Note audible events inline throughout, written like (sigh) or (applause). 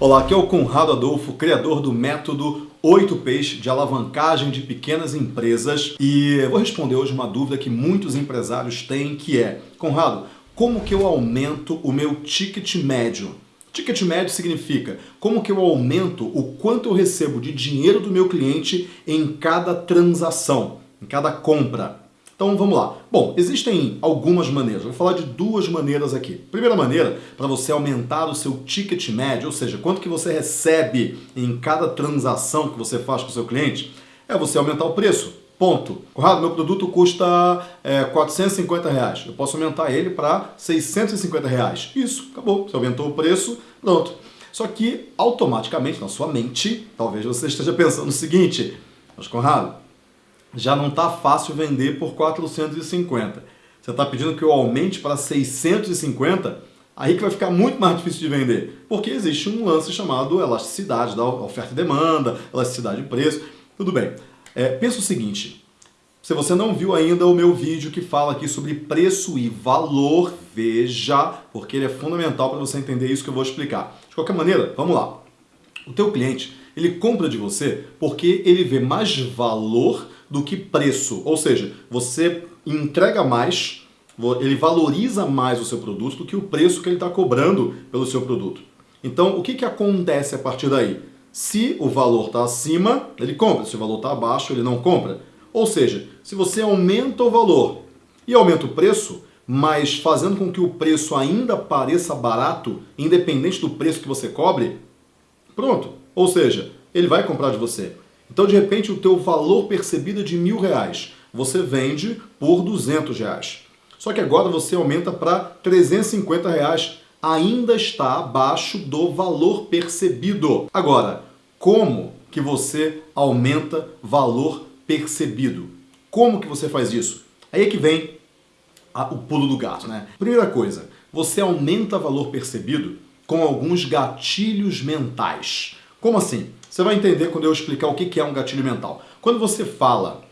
Olá, aqui é o Conrado Adolfo, criador do método 8Ps de alavancagem de pequenas empresas e eu vou responder hoje uma dúvida que muitos empresários têm, que é Conrado, como que eu aumento o meu ticket médio? Ticket médio significa como que eu aumento o quanto eu recebo de dinheiro do meu cliente em cada transação, em cada compra. Então vamos lá. Bom, existem algumas maneiras. vou falar de duas maneiras aqui. Primeira maneira, para você aumentar o seu ticket médio, ou seja, quanto que você recebe em cada transação que você faz com o seu cliente, é você aumentar o preço. Ponto. Corrado, meu produto custa é, 450 reais. Eu posso aumentar ele para 650 reais. Isso, acabou. Você aumentou o preço, pronto. Só que automaticamente na sua mente, talvez você esteja (laughs) pensando o seguinte, mas Conrado, já não está fácil vender por 450. Você está pedindo que eu aumente para 650, aí que vai ficar muito mais difícil de vender. Porque existe um lance chamado elasticidade da oferta e demanda, elasticidade de preço. Tudo bem. É, pensa o seguinte, se você não viu ainda o meu vídeo que fala aqui sobre preço e valor, veja, porque ele é fundamental para você entender isso que eu vou explicar. De qualquer maneira, vamos lá. O teu cliente, ele compra de você porque ele vê mais valor do que preço. Ou seja, você entrega mais, ele valoriza mais o seu produto do que o preço que ele está cobrando pelo seu produto. Então, o que, que acontece a partir daí? Se o valor está acima, ele compra. Se o valor está abaixo, ele não compra. Ou seja, se você aumenta o valor e aumenta o preço, mas fazendo com que o preço ainda pareça barato, independente do preço que você cobre, pronto. Ou seja, ele vai comprar de você. Então, de repente, o teu valor percebido é de mil reais. Você vende por 200 reais. Só que agora você aumenta para 350 reais. Ainda está abaixo do valor percebido. Agora, como que você aumenta valor percebido? Como que você faz isso? Aí é que vem a, o pulo do gato, né? Primeira coisa, você aumenta valor percebido com alguns gatilhos mentais. Como assim? Você vai entender quando eu explicar o que é um gatilho mental. Quando você fala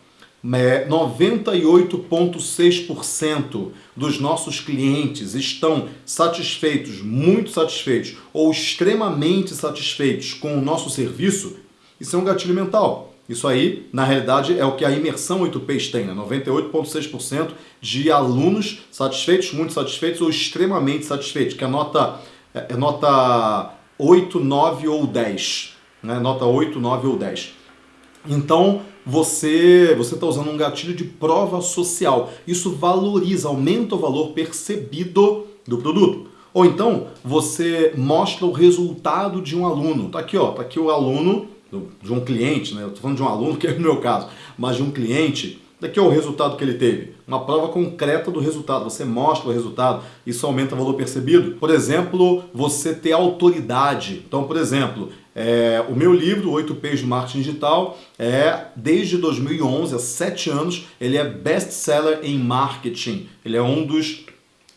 98,6% dos nossos clientes estão satisfeitos, muito satisfeitos ou extremamente satisfeitos com o nosso serviço, isso é um gatilho mental. Isso aí, na realidade, é o que a imersão 8Ps tem, né? 98,6% de alunos satisfeitos, muito satisfeitos ou extremamente satisfeitos, que é nota, é nota 8, 9 ou 10 né? nota 8, 9 ou 10. Então, você você está usando um gatilho de prova social. Isso valoriza, aumenta o valor percebido do produto. Ou então, você mostra o resultado de um aluno. Tá aqui, ó, tá aqui o aluno de um cliente, né? Eu tô falando de um aluno, que é o meu caso, mas de um cliente Daqui é o resultado que ele teve. Uma prova concreta do resultado. Você mostra o resultado. Isso aumenta o valor percebido. Por exemplo, você ter autoridade. Então, por exemplo, é, o meu livro, 8 P's de Marketing Digital, é desde 2011, há 7 anos, ele é best-seller em marketing. Ele é um dos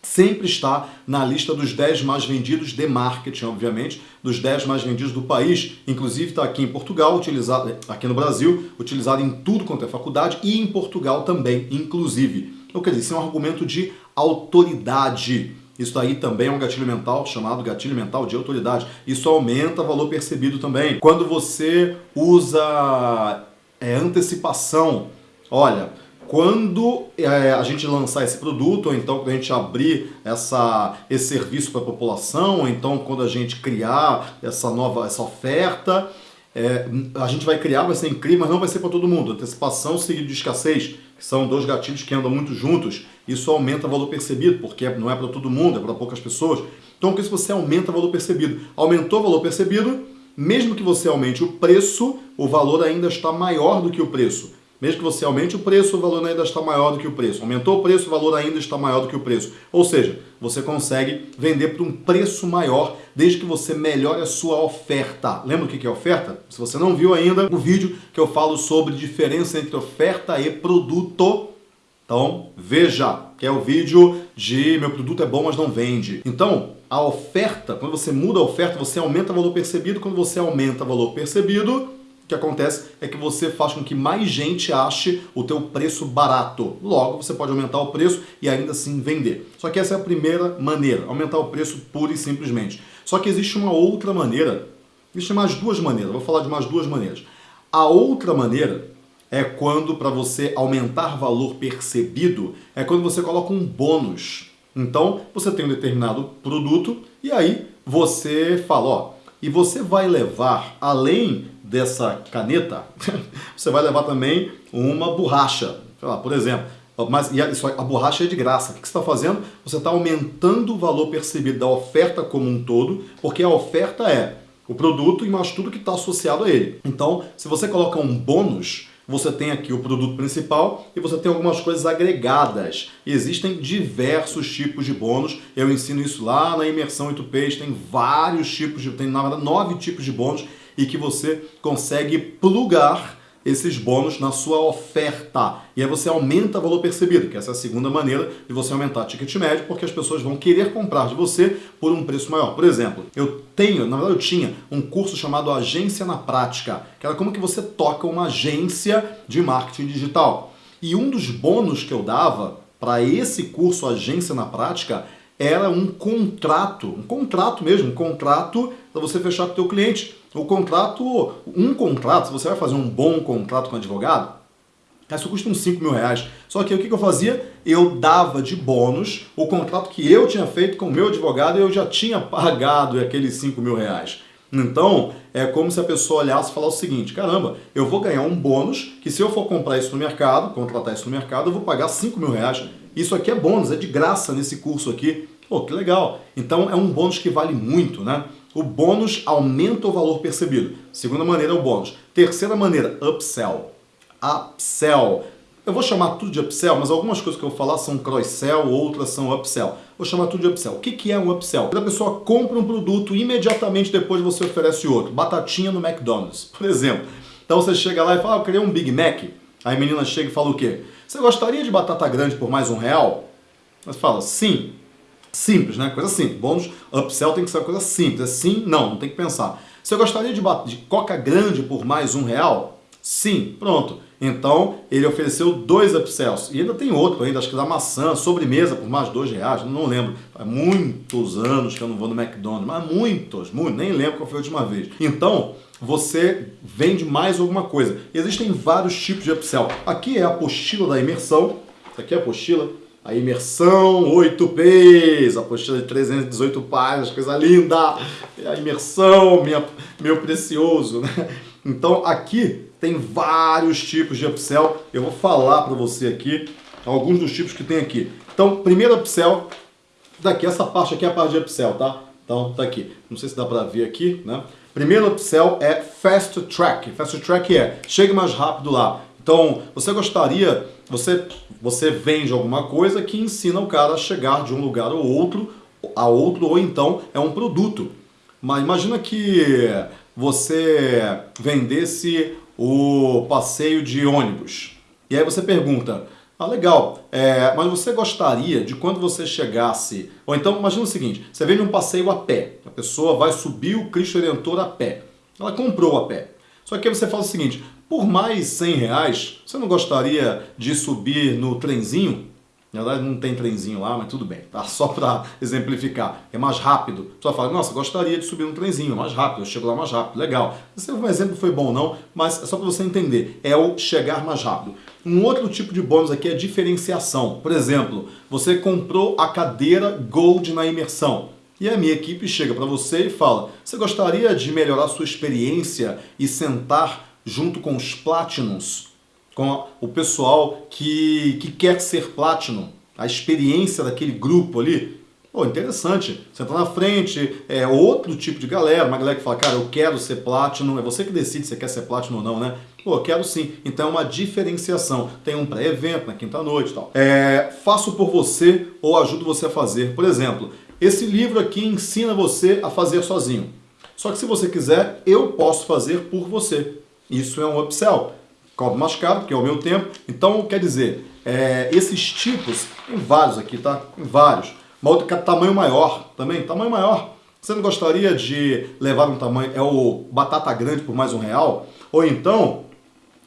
sempre está na lista dos 10 mais vendidos de marketing, obviamente, dos 10 mais vendidos do país. Inclusive está aqui em Portugal, utilizado, aqui no Brasil, utilizado em tudo quanto é faculdade e em Portugal também, inclusive. Então, quer dizer, isso é um argumento de autoridade. Isso aí também é um gatilho mental chamado gatilho mental de autoridade. Isso aumenta o valor percebido também. Quando você usa é, antecipação, olha, quando é, a gente lançar esse produto, ou então quando a gente abrir essa, esse serviço para a população, ou então quando a gente criar essa nova essa oferta, é, a gente vai criar, vai ser incrível, mas não vai ser para todo mundo. Antecipação seguido de escassez, que são dois gatilhos que andam muito juntos, isso aumenta o valor percebido, porque não é para todo mundo, é para poucas pessoas. Então, com isso você aumenta o valor percebido. Aumentou o valor percebido, mesmo que você aumente o preço, o valor ainda está maior do que o preço. Mesmo que você aumente o preço, o valor ainda está maior do que o preço. Aumentou o preço, o valor ainda está maior do que o preço. Ou seja, você consegue vender por um preço maior desde que você melhore a sua oferta. Lembra o que é oferta? Se você não viu ainda o vídeo que eu falo sobre diferença entre oferta e produto, então veja, que é o vídeo de meu produto é bom, mas não vende. Então, a oferta, quando você muda a oferta, você aumenta o valor percebido. Quando você aumenta o valor percebido, o que acontece é que você faz com que mais gente ache o teu preço barato. Logo, você pode aumentar o preço e ainda assim vender. Só que essa é a primeira maneira, aumentar o preço pura e simplesmente. Só que existe uma outra maneira Existem mais duas maneiras, vou falar de mais duas maneiras. A outra maneira é quando, para você aumentar valor percebido, é quando você coloca um bônus. Então, você tem um determinado produto e aí você fala, ó, e você vai levar, além dessa caneta, (laughs) você vai levar também uma borracha. Lá, por exemplo, mas e a, a borracha é de graça. O que você está fazendo? Você está aumentando o valor percebido da oferta como um todo, porque a oferta é o produto e mais tudo que está associado a ele. Então, se você coloca um bônus, você tem aqui o produto principal e você tem algumas coisas agregadas. existem diversos tipos de bônus. Eu ensino isso lá na imersão 8Ps, tem vários tipos de, tem na verdade nove tipos de bônus e que você consegue plugar esses bônus na sua oferta. E aí você aumenta o valor percebido, que essa é a segunda maneira de você aumentar o ticket médio, porque as pessoas vão querer comprar de você por um preço maior. Por exemplo, eu tenho, na verdade eu tinha, um curso chamado Agência na Prática, que era como que você toca uma agência de marketing digital. E um dos bônus que eu dava para esse curso Agência na Prática era um contrato, um contrato mesmo, um contrato para você fechar com o teu cliente. O contrato, um contrato, se você vai fazer um bom contrato com advogado, isso custa uns 5 mil reais. Só que o que eu fazia? Eu dava de bônus o contrato que eu tinha feito com o meu advogado e eu já tinha pagado aqueles 5 mil reais. Então, é como se a pessoa olhasse e falasse o seguinte, caramba, eu vou ganhar um bônus que se eu for comprar isso no mercado, contratar isso no mercado, eu vou pagar 5 mil reais. Isso aqui é bônus, é de graça nesse curso aqui. Pô, que legal. Então é um bônus que vale muito, né? O bônus aumenta o valor percebido. Segunda maneira é o bônus. Terceira maneira, upsell. Upsell. Eu vou chamar tudo de upsell, mas algumas coisas que eu vou falar são cross-sell, outras são upsell. Vou chamar tudo de upsell. O que é um upsell? Quando a pessoa compra um produto imediatamente depois você oferece outro. Batatinha no McDonald's, (laughs) por exemplo. Então você chega lá e fala, ah, eu queria um Big Mac. Aí a menina chega e fala o quê? Você gostaria de batata grande por mais um real? Você fala, sim. Simples, né? Coisa simples. Bônus, upsell tem que ser uma coisa simples. É sim, não, não tem que pensar. Você gostaria de, de coca grande por mais um real? Sim, pronto. Então, ele ofereceu dois upsells. E ainda tem outro ainda, acho que da maçã, sobremesa por mais dois reais, não lembro. Há muitos anos que eu não vou no McDonald's, mas muitos, muitos, nem lembro qual foi a última vez. Então, você vende mais alguma coisa. Existem vários tipos de upsell. Aqui é a apostila da imersão. Aqui é a apostila a imersão 8Ps, apostila de 318 páginas, coisa linda. A imersão, minha, meu precioso. Né? Então aqui tem vários tipos de upsell. Eu vou falar para você aqui alguns dos tipos que tem aqui. Então, primeiro upsell, daqui, essa parte aqui é a parte de upsell, tá? Então, tá aqui. Não sei se dá para ver aqui, né? Primeiro upsell é Fast Track. Fast Track é, chegue mais rápido lá. Então, você gostaria, você, você vende alguma coisa que ensina o cara a chegar de um lugar ou outro, a outro, ou então é um produto. Mas imagina que você vendesse o passeio de ônibus. E aí você pergunta, ah, legal, é, mas você gostaria de quando você chegasse... Ou então, imagina o seguinte, você vende um passeio a pé. A pessoa vai subir o Cristo Redentor a pé. Ela comprou a pé. Só que aí você fala o seguinte, por mais 100 reais, você não gostaria de subir no trenzinho? Na verdade não tem trenzinho lá, mas tudo bem, tá? (laughs) Só para exemplificar. É mais rápido. Só fala, nossa, gostaria de subir no trenzinho, mais rápido, eu chego lá mais rápido, legal. Esse um exemplo foi bom não, mas é só para você entender, é o chegar mais rápido. Um outro tipo de bônus aqui é diferenciação. Por exemplo, você comprou a cadeira Gold na imersão. E a minha equipe chega para você e fala, você gostaria de melhorar sua experiência e sentar junto com os Platinums, com o pessoal que, que quer ser Platinum, a experiência daquele grupo ali, Pô, interessante. Você tá na frente, é outro tipo de galera, uma galera que fala, cara, eu quero ser Platinum, é você que decide se quer ser Platinum ou não, né? Pô, quero sim. Então é uma diferenciação. Tem um pré-evento na quinta-noite e tal. É, faço por você ou ajudo você a fazer. Por exemplo, esse livro aqui ensina você a fazer sozinho. Só que se você quiser, eu posso fazer por você. Isso é um upsell. Cobro mais caro, porque é o meu tempo. Então, quer dizer, é, esses tipos, tem vários aqui, tá? Tem vários. Uma outra tamanho maior também, tamanho maior. Você não gostaria de levar um tamanho, é o batata grande por mais um real? Ou então,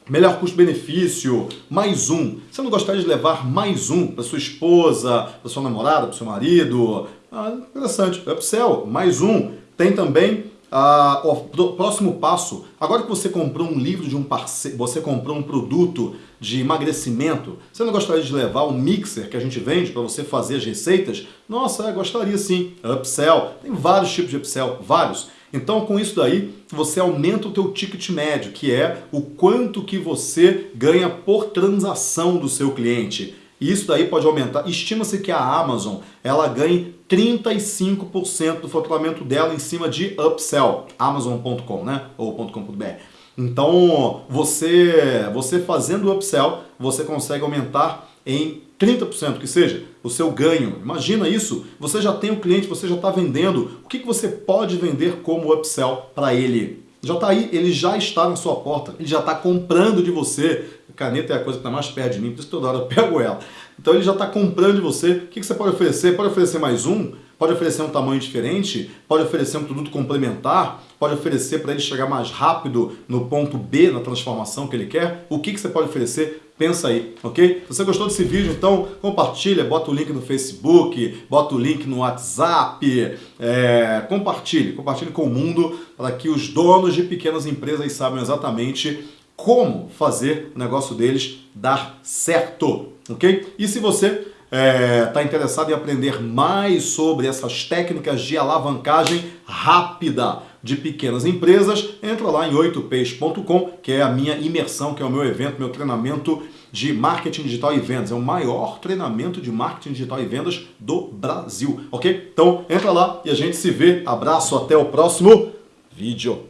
melhor custo-benefício, mais um. Você não gostaria de levar mais um para sua esposa, para sua namorada, para seu marido? Ah, interessante, upsell, mais um. Tem também ah, o próximo passo, agora que você comprou um livro de um parceiro, você comprou um produto de emagrecimento, você não gostaria de levar o mixer que a gente vende para você fazer as receitas? Nossa, gostaria sim. Upsell, tem vários tipos de upsell, vários. Então, com isso daí, você aumenta o teu ticket médio, que é o quanto que você ganha por transação do seu cliente. E isso daí pode aumentar. Estima-se que a Amazon ela ganhe 35% do faturamento dela em cima de upsell, amazon.com, né? Ou .com.br. Então, você, você fazendo upsell, você consegue aumentar em 30% que seja o seu ganho. Imagina isso, você já tem o um cliente, você já está vendendo. O que, que você pode vender como upsell para ele? Já está aí, ele já está na sua porta, ele já está comprando de você. Caneta é a coisa que está mais perto de mim, por isso toda hora eu (laughs) pego ela. Então ele já está comprando de você. O que, que você pode oferecer? Pode oferecer mais um? Pode oferecer um tamanho diferente? Pode oferecer um produto complementar? Pode oferecer para ele chegar mais rápido no ponto B, na transformação que ele quer? O que, que você pode oferecer? Pensa aí, ok? Se você gostou desse vídeo, então compartilha, bota o link no Facebook, bota o link no WhatsApp, é, compartilhe, compartilhe com o mundo para que os donos de pequenas empresas saibam exatamente como fazer o negócio deles dar certo, ok? E se você está é, tá interessado em aprender mais sobre essas técnicas de alavancagem rápida de pequenas empresas, entra lá em 8peixes.com, que é a minha imersão, que é o meu evento, meu treinamento de marketing digital e vendas. É o maior treinamento de marketing digital e vendas do Brasil, ok? Então entra lá e a gente se vê. Abraço, até o próximo vídeo.